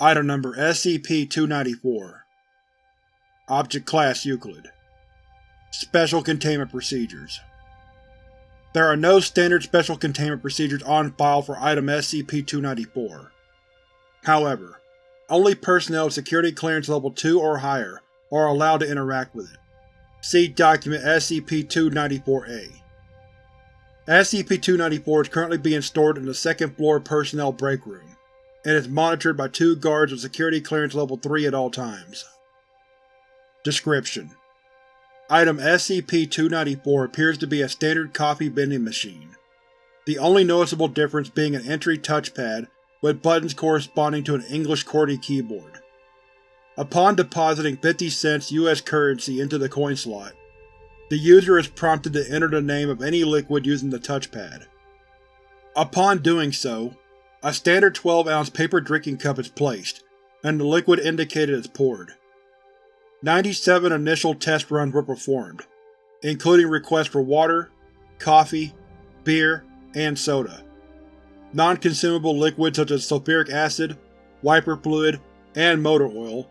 Item Number SCP-294 Object Class Euclid Special Containment Procedures There are no standard Special Containment Procedures on file for Item SCP-294. However, only personnel of Security Clearance Level 2 or higher are allowed to interact with it. See Document SCP-294-A. SCP-294 is currently being stored in the second floor Personnel Break Room, and is monitored by two guards with Security Clearance Level 3 at all times. Description: Item SCP-294 appears to be a standard coffee vending machine, the only noticeable difference being an entry touchpad with buttons corresponding to an English QWERTY keyboard. Upon depositing 50 cents US currency into the coin slot, the user is prompted to enter the name of any liquid using the touchpad. Upon doing so, a standard 12-ounce paper drinking cup is placed, and the liquid indicated is poured. 97 initial test runs were performed, including requests for water, coffee, beer, and soda. Non-consumable liquids such as sulfuric acid, wiper fluid, and motor oil,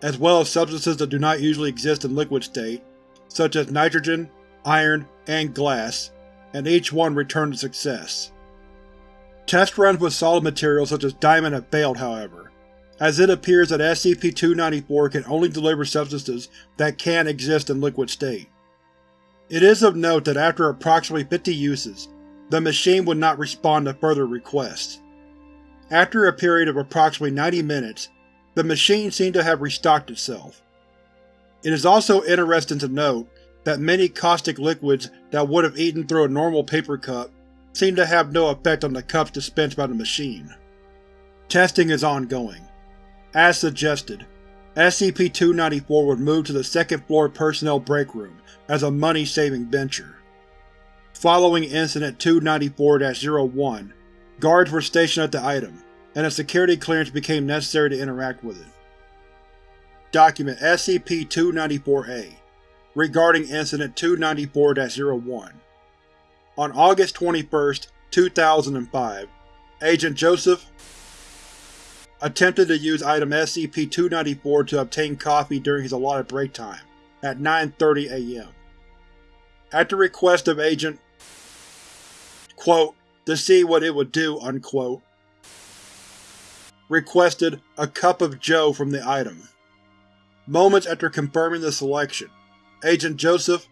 as well as substances that do not usually exist in liquid state, such as nitrogen, iron, and glass, and each one returned a success. Test runs with solid materials such as diamond have failed, however, as it appears that SCP-294 can only deliver substances that can exist in liquid state. It is of note that after approximately 50 uses, the machine would not respond to further requests. After a period of approximately 90 minutes, the machine seemed to have restocked itself. It is also interesting to note that many caustic liquids that would have eaten through a normal paper cup seem to have no effect on the cups dispensed by the machine. Testing is ongoing. As suggested, SCP-294 was moved to the second floor personnel break room as a money-saving venture. Following Incident 294-01, guards were stationed at the item, and a security clearance became necessary to interact with it. Document SCP-294-A Regarding Incident 294-01 On August 21, 2005, Agent Joseph attempted to use Item SCP-294 to obtain coffee during his allotted break time, at 9.30 am. At the request of Agent quote, to see what it would do, unquote, requested a cup of joe from the item. Moments after confirming the selection, Agent Joseph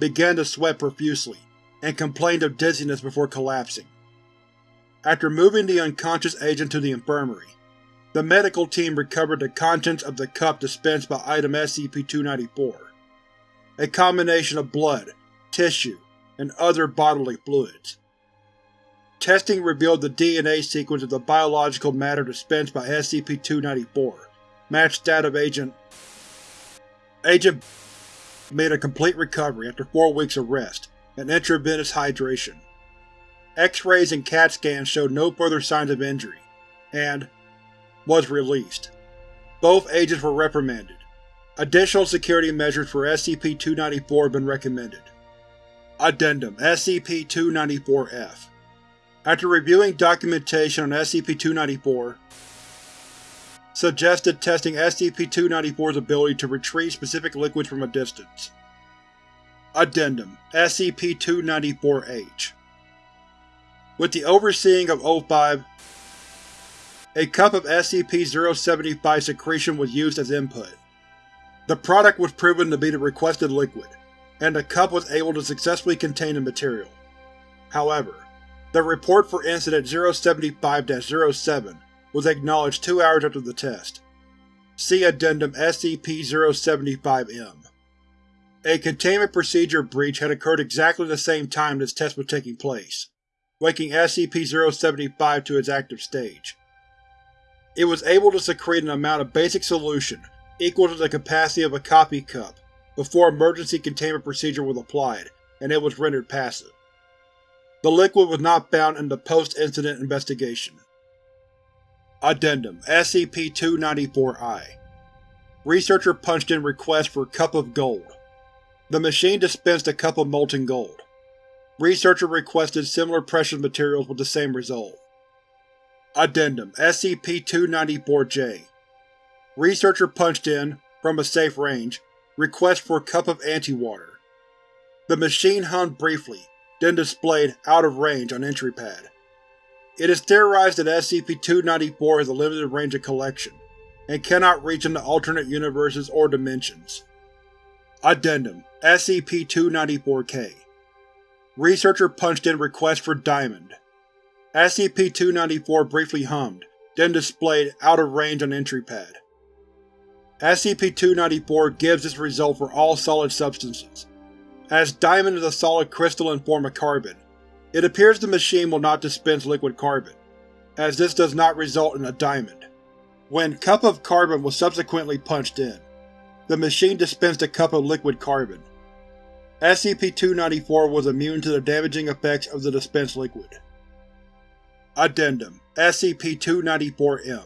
began to sweat profusely, and complained of dizziness before collapsing. After moving the unconscious agent to the infirmary, the medical team recovered the contents of the cup dispensed by Item SCP-294, a combination of blood, tissue, and other bodily fluids. Testing revealed the DNA sequence of the biological matter dispensed by SCP-294 matched that of Agent Agent made a complete recovery after four weeks of rest and intravenous hydration. X-rays and CAT scans showed no further signs of injury, and was released. Both agents were reprimanded. Additional security measures for SCP-294 have been recommended. Addendum SCP-294-F After reviewing documentation on SCP-294, suggested testing SCP-294's ability to retrieve specific liquids from a distance. Addendum SCP-294-H With the overseeing of O5, a cup of SCP-075 secretion was used as input. The product was proven to be the requested liquid, and the cup was able to successfully contain the material. However, the report for Incident 075-07 was acknowledged two hours after the test. See Addendum SCP-075-M. A containment procedure breach had occurred exactly the same time this test was taking place, waking SCP-075 to its active stage. It was able to secrete an amount of basic solution equal to the capacity of a coffee cup before emergency containment procedure was applied, and it was rendered passive. The liquid was not found in the post-incident investigation. Addendum SCP-294-I Researcher punched in request for Cup of Gold. The machine dispensed a cup of molten gold. Researcher requested similar precious materials with the same result. Addendum SCP-294-J Researcher punched in, from a safe range, request for cup of anti-water. The machine hummed briefly, then displayed out of range on entry pad. It is theorized that SCP-294 has a limited range of collection, and cannot reach into alternate universes or dimensions. Addendum SCP-294-K Researcher punched in request for Diamond. SCP-294 briefly hummed, then displayed out of range on entry pad. SCP-294 gives this result for all solid substances. As Diamond is a solid crystalline form of carbon, it appears the machine will not dispense liquid carbon, as this does not result in a diamond. When Cup of Carbon was subsequently punched in, the machine dispensed a cup of liquid carbon. SCP-294 was immune to the damaging effects of the dispensed liquid. Addendum SCP-294-M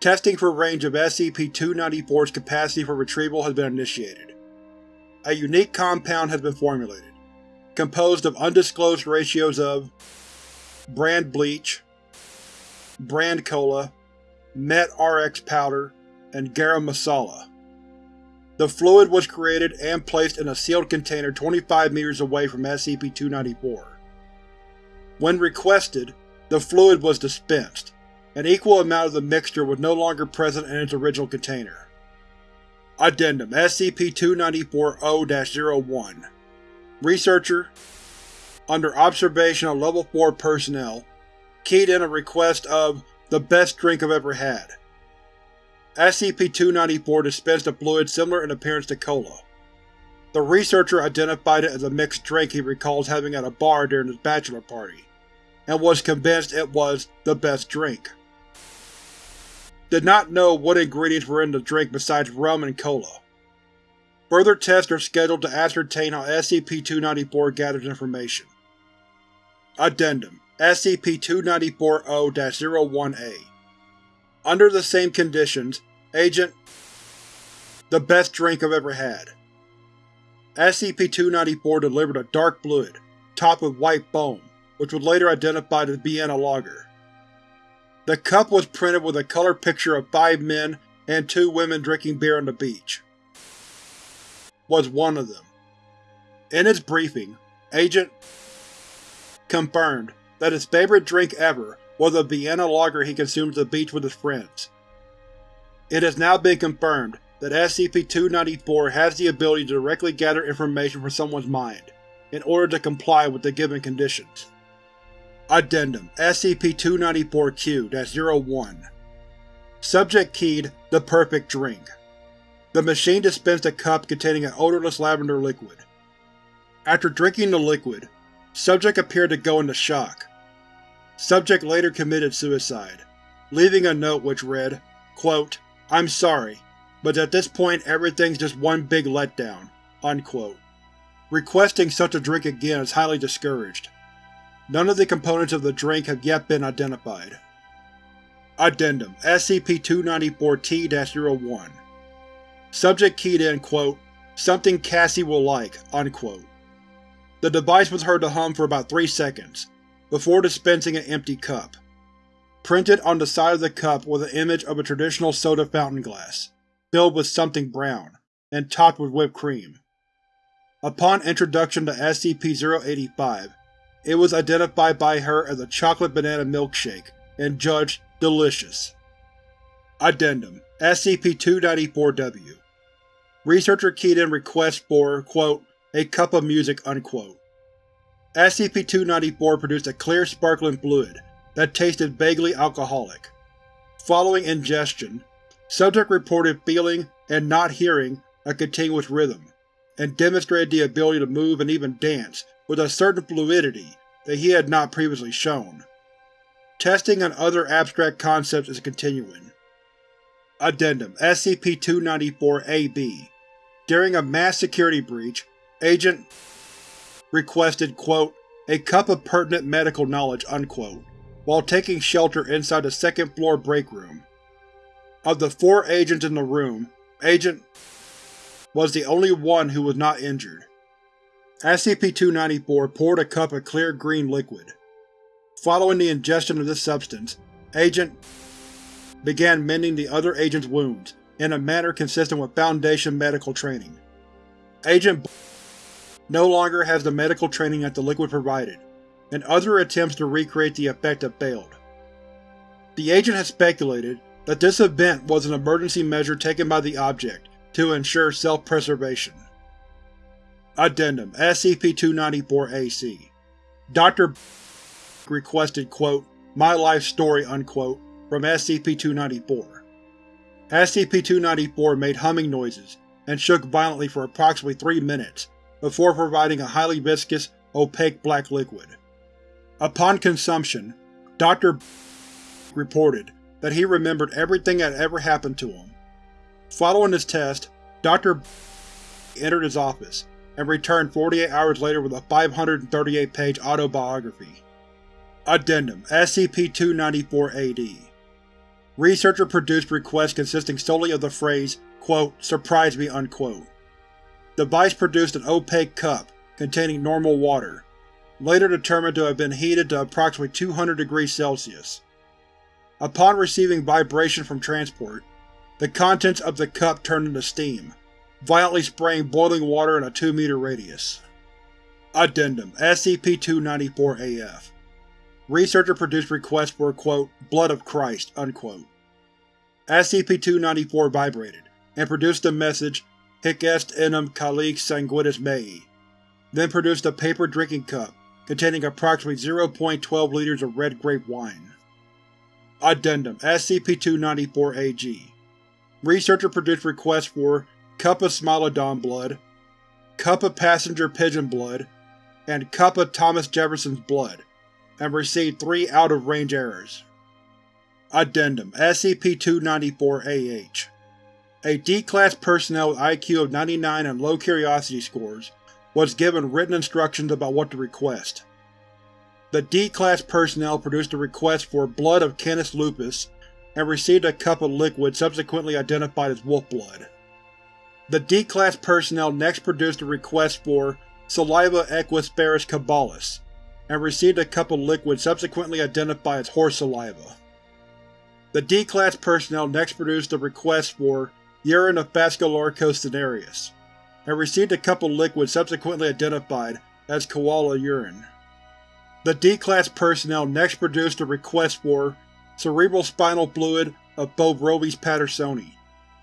Testing for range of SCP-294's capacity for retrieval has been initiated. A unique compound has been formulated, composed of undisclosed ratios of brand bleach, brand cola, met RX powder, and garam masala. The fluid was created and placed in a sealed container 25 meters away from SCP-294. When requested, the fluid was dispensed, an equal amount of the mixture was no longer present in its original container. Addendum SCP-294-0-01 Researcher, under observation of Level 4 personnel, keyed in a request of the best drink I've ever had. SCP-294 dispensed a fluid similar in appearance to cola. The researcher identified it as a mixed drink he recalls having at a bar during his bachelor party, and was convinced it was the best drink did not know what ingredients were in the drink besides rum and cola. Further tests are scheduled to ascertain how SCP-294 gathers information. Addendum SCP-294-0-01-A Under the same conditions, Agent The best drink I've ever had. SCP-294 delivered a dark fluid, topped with white foam, which was later identified as Vienna Lager. The cup was printed with a color picture of five men and two women drinking beer on the beach. Was one of them. In his briefing, Agent confirmed that his favorite drink ever was a Vienna lager he consumed at the beach with his friends. It has now been confirmed that SCP-294 has the ability to directly gather information from someone's mind, in order to comply with the given conditions. Addendum SCP-294-Q-01 Subject keyed The Perfect Drink. The machine dispensed a cup containing an odorless lavender liquid. After drinking the liquid, subject appeared to go into shock. Subject later committed suicide, leaving a note which read, quote, I'm sorry, but at this point everything's just one big letdown. Unquote. Requesting such a drink again is highly discouraged. None of the components of the drink have yet been identified. Addendum SCP-294-T-01 Subject keyed in, quote, something Cassy will like, unquote. The device was heard to hum for about three seconds, before dispensing an empty cup. Printed on the side of the cup was an image of a traditional soda fountain glass, filled with something brown, and topped with whipped cream. Upon introduction to SCP-085, it was identified by her as a chocolate banana milkshake and judged delicious. Addendum SCP-294-W Researcher keyed in request for, quote, a cup of music, unquote. SCP-294 produced a clear sparkling fluid that tasted vaguely alcoholic. Following ingestion, subject reported feeling and not hearing a continuous rhythm, and demonstrated the ability to move and even dance with a certain fluidity that he had not previously shown. Testing on other abstract concepts is continuing. Addendum SCP-294-AB During a mass security breach, Agent requested, quote, a cup of pertinent medical knowledge, unquote, while taking shelter inside the second floor break room. Of the four agents in the room, Agent was the only one who was not injured. SCP-294 poured a cup of clear green liquid. Following the ingestion of this substance, Agent began mending the other agent's wounds in a manner consistent with Foundation medical training. Agent no longer has the medical training that the liquid provided, and other attempts to recreate the effect have failed. The agent has speculated that this event was an emergency measure taken by the object to ensure self-preservation. Addendum SCP-294-AC Dr. requested quote, My Life Story unquote, from SCP-294. SCP-294 made humming noises and shook violently for approximately three minutes before providing a highly viscous, opaque black liquid. Upon consumption, Dr. reported that he remembered everything that ever happened to him. Following his test, Dr. entered his office and returned 48 hours later with a 538-page autobiography. Addendum SCP-294-AD Researcher-produced requests consisting solely of the phrase, quote, surprise me, unquote. The Device produced an opaque cup containing normal water, later determined to have been heated to approximately 200 degrees Celsius. Upon receiving vibration from transport, the contents of the cup turned into steam, violently spraying boiling water in a 2 meter radius. Addendum SCP-294-AF Researcher-produced request for quote, blood of Christ, unquote. SCP-294 vibrated, and produced the message Hic est enim calice sanguinis mei, then produced a paper drinking cup containing approximately 0.12 liters of red grape wine. Addendum SCP-294-AG Researcher-produced requests for Cup of Smilodon blood, Cup of Passenger Pigeon blood, and Cup of Thomas Jefferson's blood, and received three out-of-range errors. Addendum SCP-294-AH A D-Class personnel with IQ of 99 and low curiosity scores was given written instructions about what to request. The D-Class personnel produced a request for Blood of Canis lupus and received a cup of liquid subsequently identified as wolf blood. The D-Class personnel next produced a request for Saliva Equus ferus caballus and received a cup of liquid subsequently identified as horse saliva. The D-Class personnel next produced a request for Urine of cinereus, and received a cup of liquid subsequently identified as koala urine. The D-Class personnel next produced a request for cerebral spinal fluid of Bovroves pattersoni,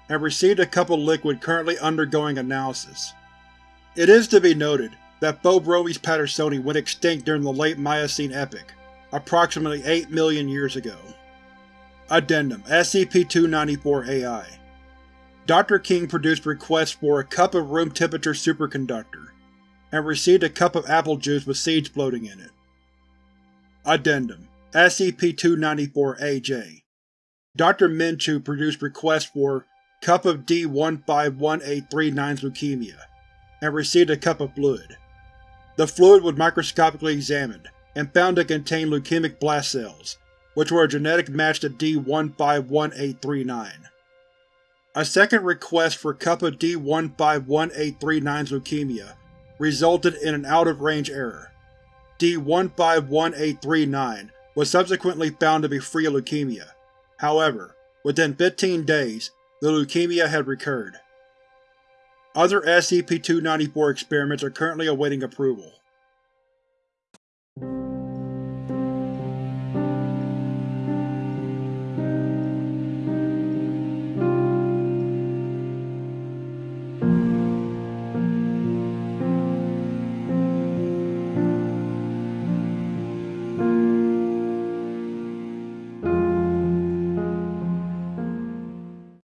and received a cup of liquid currently undergoing analysis. It is to be noted that Bovroves pattersoni went extinct during the late Miocene epoch, approximately 8 million years ago. Addendum SCP-294-AI Dr. King produced requests for a cup of room temperature superconductor, and received a cup of apple juice with seeds floating in it. Addendum SCP-294-AJ Dr. Minchu produced requests for Cup of D151839's leukemia, and received a cup of fluid. The fluid was microscopically examined, and found to contain leukemic blast cells, which were a genetic match to D151839. A second request for Cup of D151839's leukemia resulted in an out-of-range error. D151839 was subsequently found to be free of leukemia. However, within 15 days, the leukemia had recurred. Other SCP-294 experiments are currently awaiting approval.